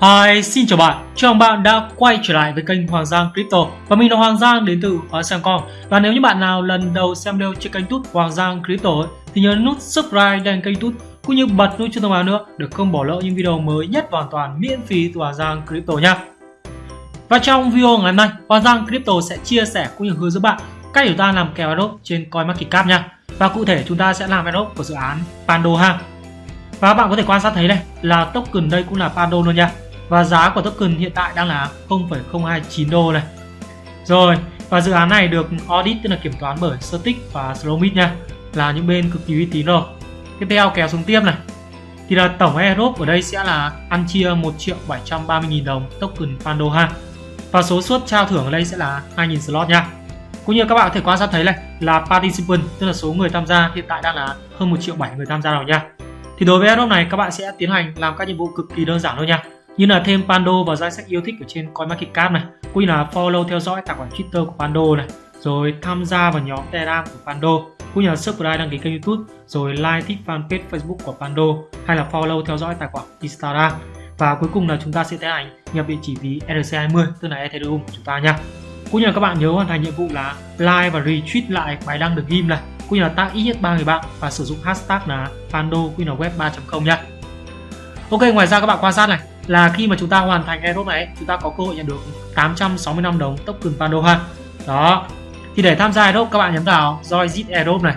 Hi, xin chào bạn. Chào mừng bạn đã quay trở lại với kênh Hoàng Giang Crypto và mình là Hoàng Giang đến từ Hóa Sang Và nếu như bạn nào lần đầu xem video trên kênh YouTube Hoàng Giang Crypto ấy, thì nhớ nút subscribe đăng kênh YouTube cũng như bật nút chuông thông báo nữa để không bỏ lỡ những video mới nhất hoàn toàn miễn phí từ Hoàng Giang Crypto nha. Và trong video ngày hôm nay, Hoàng Giang Crypto sẽ chia sẻ cũng như hướng dẫn bạn cách chúng ta làm kèo đốt trên CoinMarketCap nha. Và cụ thể chúng ta sẽ làm đốt của dự án Pando ha. Và bạn có thể quan sát thấy đây là token đây cũng là Pando luôn nha và giá của token hiện tại đang là 0,029 đô này rồi và dự án này được audit tức là kiểm toán bởi Certic và Slowmit nha là những bên cực kỳ uy tín rồi. Tiếp theo kéo xuống tiếp này. Thì là tổng airdrop ở đây sẽ là ăn chia 1 triệu 730 nghìn đồng token Pando ha. Và số suất trao thưởng ở đây sẽ là 2.000 slot nha. Cũng như các bạn có thể quan sát thấy này là participant tức là số người tham gia hiện tại đang là hơn 1 triệu 7 người tham gia rồi nha. Thì đối với airdrop này các bạn sẽ tiến hành làm các nhiệm vụ cực kỳ đơn giản thôi nha như là thêm Pando vào danh sách yêu thích ở trên CoinMarketCap này, cũng như là follow theo dõi tài khoản Twitter của Pando này, rồi tham gia vào nhóm Telegram của Pando, cũng như là subscribe đăng ký kênh YouTube, rồi like thích fanpage Facebook của Pando, hay là follow theo dõi tài khoản Instagram. Và cuối cùng là chúng ta sẽ tiến hành nhập địa chỉ ví ERC20 tức là Ethereum của chúng ta nha. Cũng như là các bạn nhớ hoàn thành nhiệm vụ là like và retweet lại bài đăng được ghim này, cũng như là tag ít nhất ba người bạn và sử dụng hashtag là Pando web 3.0 nha. Ok, ngoài ra các bạn quan sát này là khi mà chúng ta hoàn thành airdrop này, chúng ta có cơ hội nhận được 865 đồng token Pandora đó. Thì để tham gia airdrop, các bạn nhấn vào join zit airdrop này.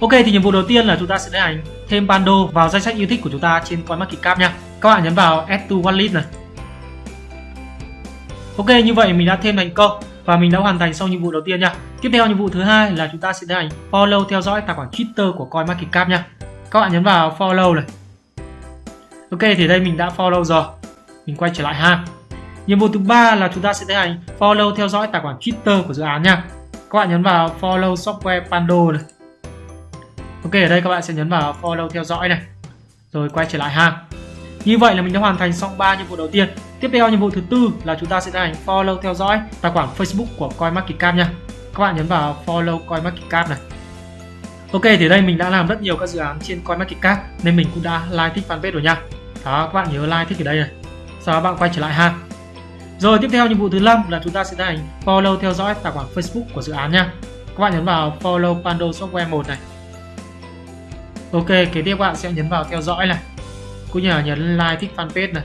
Ok, thì nhiệm vụ đầu tiên là chúng ta sẽ tiến hành thêm Pando vào danh sách yêu thích của chúng ta trên CoinMarketCap nha. Các bạn nhấn vào add to wallet này. Ok, như vậy mình đã thêm thành công và mình đã hoàn thành xong nhiệm vụ đầu tiên nha. Tiếp theo nhiệm vụ thứ hai là chúng ta sẽ tiến hành follow theo dõi tài khoản Twitter của CoinMarketCap nha. Các bạn nhấn vào follow này. Ok, thì đây mình đã follow rồi. Mình quay trở lại ha. Nhiệm vụ thứ ba là chúng ta sẽ tiến hành follow theo dõi tài khoản Twitter của dự án nha. Các bạn nhấn vào follow software Pando này. Ok, ở đây các bạn sẽ nhấn vào follow theo dõi này. Rồi quay trở lại ha. Như vậy là mình đã hoàn thành xong 3 nhiệm vụ đầu tiên. Tiếp theo nhiệm vụ thứ tư là chúng ta sẽ tiến hành follow theo dõi tài khoản Facebook của CoinMarketCap nha. Các bạn nhấn vào follow CoinMarketCap này. Ok, thì đây mình đã làm rất nhiều các dự án trên CoinMarketCap nên mình cũng đã like thích fanpage rồi nha đó, các bạn nhớ like, thích ở đây này. Sau đó bạn quay trở lại ha. Rồi, tiếp theo nhiệm vụ thứ năm là chúng ta sẽ tiến hành follow theo dõi tài khoản Facebook của dự án nha. Các bạn nhấn vào follow Pando Software 1 này. Ok, kế tiếp các bạn sẽ nhấn vào theo dõi này. Cũng như là nhấn like, thích fanpage này.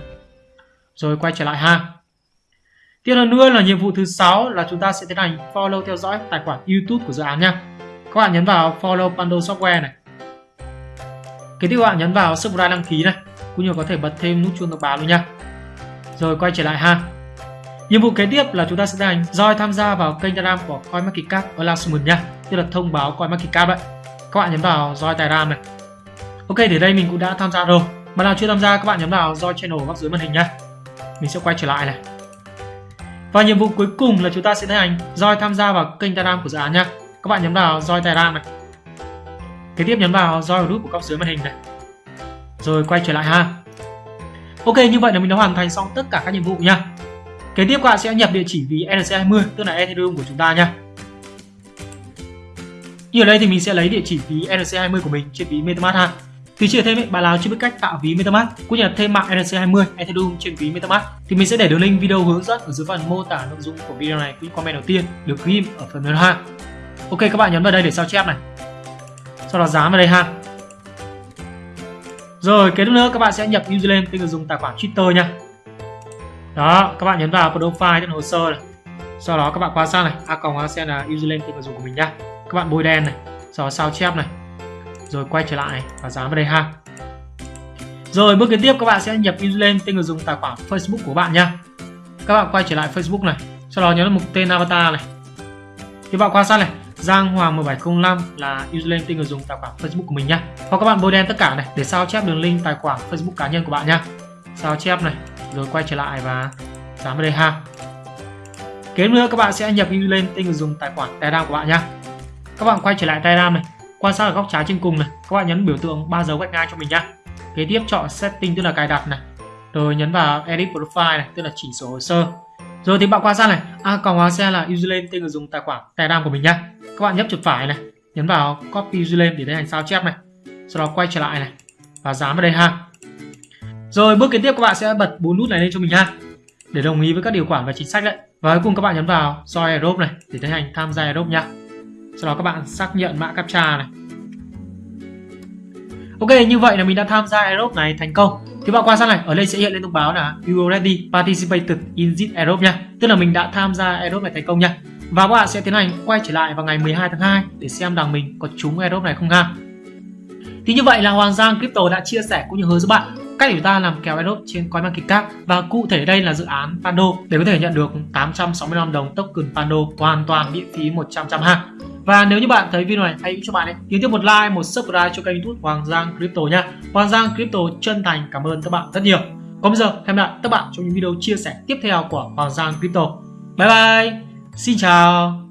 Rồi, quay trở lại ha. Tiếp theo nữa là nhiệm vụ thứ sáu là chúng ta sẽ tiến hành follow theo dõi tài khoản YouTube của dự án nha. Các bạn nhấn vào follow Pando Software này. Kế tiếp các bạn nhấn vào subscribe đăng ký này cũng như có thể bật thêm nút chuông thông báo luôn nha. Rồi, quay trở lại ha. Nhiệm vụ kế tiếp là chúng ta sẽ tiến hành roi tham gia vào kênh Telegram của CoinMarketCap announcement nha. Tức là thông báo CoinMarketCap đấy. Các bạn nhấn vào roi Telegram này. Ok, thì đây mình cũng đã tham gia rồi. Mà nào chưa tham gia, các bạn nhấn vào roi channel góc dưới màn hình nha mình sẽ quay trở lại này. Và nhiệm vụ cuối cùng là chúng ta sẽ tiến hành roi tham gia vào kênh Telegram của dự án nha. Các bạn nhấn vào roi Telegram này. Kế tiếp nhấn vào roi group của góc dưới màn hình này rồi quay trở lại ha. Ok như vậy là mình đã hoàn thành xong tất cả các nhiệm vụ nha. Kế tiếp các bạn sẽ nhập địa chỉ ví ERC20 tức là Ethereum của chúng ta nha. Như ở đây thì mình sẽ lấy địa chỉ ví ERC20 của mình trên ví MetaMask ha. Thì chưa thêm ấy, bạn nào chưa biết cách tạo ví MetaMask cũng như là thêm mạng ERC20 Ethereum trên ví MetaMask. Thì mình sẽ để đường link video hướng dẫn ở dưới phần mô tả nội dung của video này cũng comment đầu tiên được ghim ở phần mềm ha. Ok các bạn nhấn vào đây để sao chép này. Sau đó dán vào đây ha rồi kế tiếp nữa các bạn sẽ nhập username tên người dùng tài khoản Twitter nha. Đó, các bạn nhấn vào profile trên hồ sơ này. Sau đó các bạn quan sát này, a còng a sẽ là username tên người dùng của mình nhá. Các bạn bôi đen này, sau đó sao chép này. Rồi quay trở lại và dán vào đây ha. Rồi bước kế tiếp các bạn sẽ nhập username tên người dùng tài khoản Facebook của bạn nha. Các bạn quay trở lại Facebook này, sau đó nhấn mục tên avatar này. Thì bạn quan sát này, Giang Hoàng 1705 là username tên người dùng tài khoản Facebook của mình nhá. Hoặc các bạn bôi đen tất cả này để sao chép đường link tài khoản Facebook cá nhân của bạn nhá. Sao chép này, rồi quay trở lại và dán vào đây ha. Kế nữa các bạn sẽ nhập username tên người dùng tài khoản Telegram của bạn nhá. Các bạn quay trở lại Telegram này, quan sát ở góc trái trên cùng này, các bạn nhấn biểu tượng ba dấu gạch ngang cho mình nhá. Kế tiếp chọn setting tức là cài đặt này. Rồi nhấn vào edit profile này, tức là chỉnh sửa hồ sơ. Rồi thì bạn quan sát này, à, a còng hóa xe là username tên người dùng tài khoản Telegram của mình nhá các bạn nhấp chuột phải này nhấn vào copy username để tiến hành sao chép này sau đó quay trở lại này và dán vào đây ha Rồi bước kế tiếp các bạn sẽ bật bốn nút này lên cho mình ha để đồng ý với các điều khoản và chính sách đấy. Và cuối cùng các bạn nhấn vào Join Aerobe này để tiến hành tham gia Aerobe nhá. Sau đó các bạn xác nhận mã captcha này. Ok, như vậy là mình đã tham gia Aerobe này thành công. Thì bạn quan sát này, ở đây sẽ hiện lên thông báo là You already participated in this Aerobe nha. Tức là mình đã tham gia Aerobe này thành công nha. Và các bạn sẽ tiến hành quay trở lại vào ngày 12 tháng 2 để xem rằng mình có trúng Aerobe này không ha. Thì như vậy là Hoàng Giang Crypto đã chia sẻ cũng như hướng dẫn bạn cách để chúng ta làm kèo Aerobe trên CoinMarketCap và cụ thể đây là dự án Pando để có thể nhận được 865 đồng token Pando hoàn toàn miễn phí 100% ha. Và nếu như bạn thấy video này hãy cho bạn ấy nhớ tiếp một like, một subscribe cho kênh YouTube Hoàng Giang Crypto nha. Hoàng Giang Crypto chân thành cảm ơn các bạn rất nhiều. Còn bây giờ hẹn gặp lại các bạn trong những video chia sẻ tiếp theo của Hoàng Giang Crypto. Bye bye. Xin chào.